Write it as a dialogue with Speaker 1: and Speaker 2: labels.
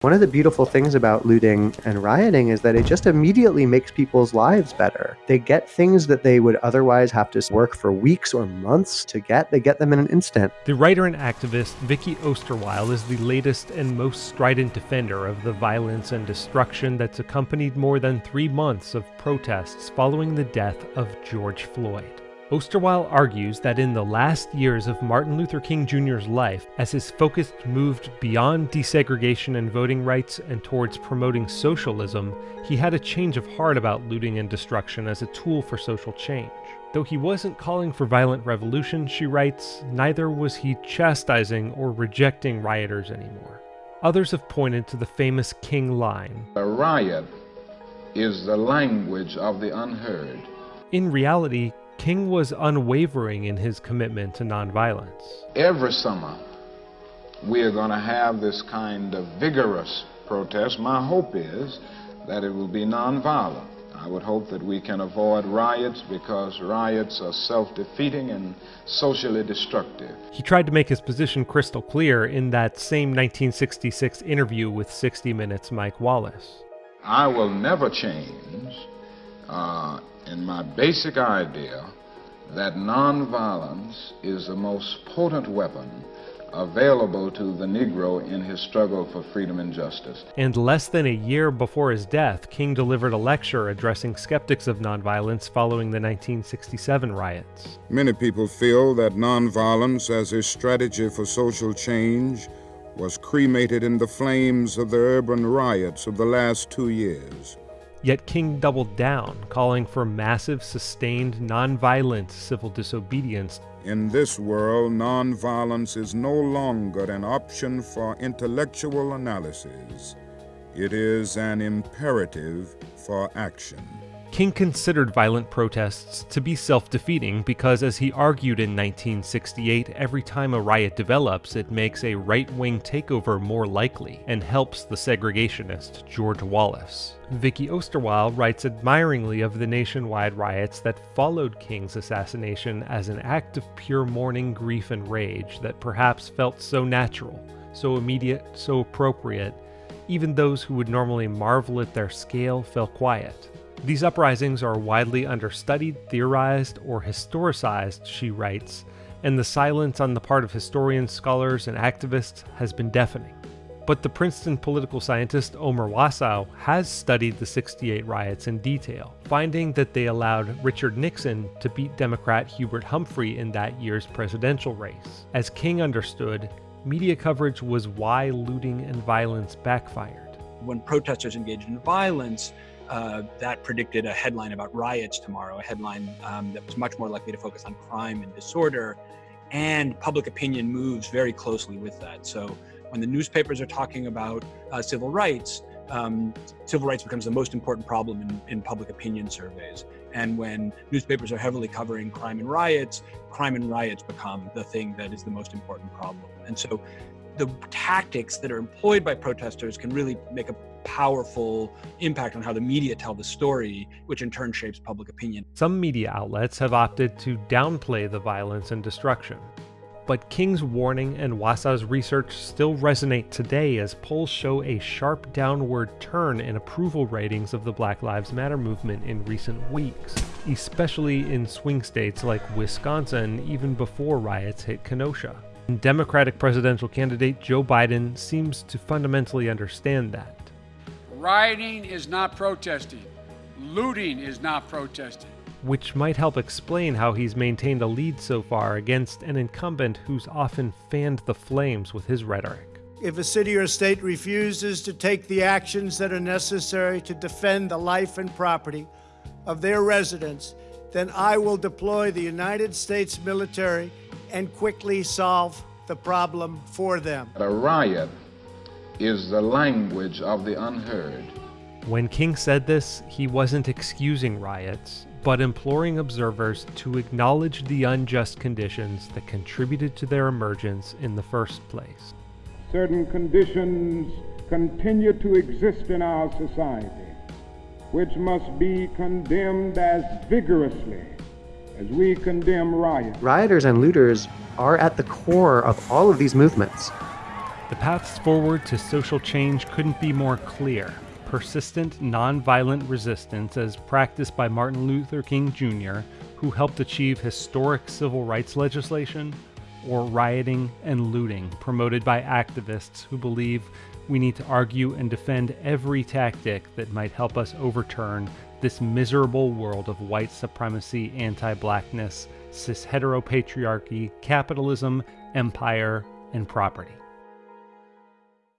Speaker 1: One of the beautiful things about looting and rioting is that it just immediately makes people's lives better. They get things that they would otherwise have to work for weeks or months to get, they get them in an instant.
Speaker 2: The writer and activist Vicky Osterweil is the latest and most strident defender of the violence and destruction that's accompanied more than three months of protests following the death of George Floyd. Osterweil argues that in the last years of Martin Luther King Jr.'s life, as his focus moved beyond desegregation and voting rights and towards promoting socialism, he had a change of heart about looting and destruction as a tool for social change. Though he wasn't calling for violent revolution, she writes, neither was he chastising or rejecting rioters anymore. Others have pointed to the famous King line
Speaker 3: A riot is the language of the unheard.
Speaker 2: In reality, King was unwavering in his commitment to nonviolence.
Speaker 3: Every summer, we are going to have this kind of vigorous protest. My hope is that it will be nonviolent. I would hope that we can avoid riots because riots are self-defeating and socially destructive.
Speaker 2: He tried to make his position crystal clear in that same 1966 interview with 60 Minutes' Mike Wallace.
Speaker 3: I will never change uh, in my basic idea that nonviolence is the most potent weapon available to the Negro in his struggle for freedom and justice.
Speaker 2: And less than a year before his death, King delivered a lecture addressing skeptics of nonviolence following the 1967 riots.
Speaker 4: Many people feel that nonviolence as a strategy for social change was cremated in the flames of the urban riots of the last two years.
Speaker 2: Yet King doubled down, calling for massive, sustained, nonviolent civil disobedience.
Speaker 4: In this world, nonviolence is no longer an option for intellectual analysis. It is an imperative for action.
Speaker 2: King considered violent protests to be self-defeating because as he argued in 1968, every time a riot develops, it makes a right-wing takeover more likely and helps the segregationist George Wallace. Vicky Osterweil writes admiringly of the nationwide riots that followed King's assassination as an act of pure mourning, grief, and rage that perhaps felt so natural, so immediate, so appropriate, even those who would normally marvel at their scale fell quiet. These uprisings are widely understudied, theorized, or historicized, she writes, and the silence on the part of historians, scholars, and activists has been deafening. But the Princeton political scientist Omar Wasow has studied the 68 riots in detail, finding that they allowed Richard Nixon to beat Democrat Hubert Humphrey in that year's presidential race. As King understood, media coverage was why looting and violence backfired.
Speaker 5: When protesters engaged in violence, uh, that predicted a headline about riots tomorrow, a headline um, that was much more likely to focus on crime and disorder. And public opinion moves very closely with that. So when the newspapers are talking about uh, civil rights, um, civil rights becomes the most important problem in, in public opinion surveys. And when newspapers are heavily covering crime and riots, crime and riots become the thing that is the most important problem. And so the tactics that are employed by protesters can really make a powerful impact on how the media tell the story, which in turn shapes public opinion.
Speaker 2: Some media outlets have opted to downplay the violence and destruction. But King's warning and Wasow's research still resonate today as polls show a sharp downward turn in approval ratings of the Black Lives Matter movement in recent weeks, especially in swing states like Wisconsin even before riots hit Kenosha. Democratic presidential candidate Joe Biden seems to fundamentally understand that.
Speaker 6: Rioting is not protesting. Looting is not protesting.
Speaker 2: Which might help explain how he's maintained a lead so far against an incumbent who's often fanned the flames with his rhetoric.
Speaker 7: If a city or state refuses to take the actions that are necessary to defend the life and property of their residents, then I will deploy the United States military and quickly solve the problem for them.
Speaker 3: A riot is the language of the unheard.
Speaker 2: When King said this, he wasn't excusing riots, but imploring observers to acknowledge the unjust conditions that contributed to their emergence in the first place.
Speaker 8: Certain conditions continue to exist in our society, which must be condemned as vigorously as we condemn riots.
Speaker 1: Rioters and looters are at the core of all of these movements.
Speaker 2: The paths forward to social change couldn't be more clear. Persistent, nonviolent resistance, as practiced by Martin Luther King Jr., who helped achieve historic civil rights legislation, or rioting and looting promoted by activists who believe we need to argue and defend every tactic that might help us overturn this miserable world of white supremacy, anti blackness, cis heteropatriarchy, capitalism, empire, and property.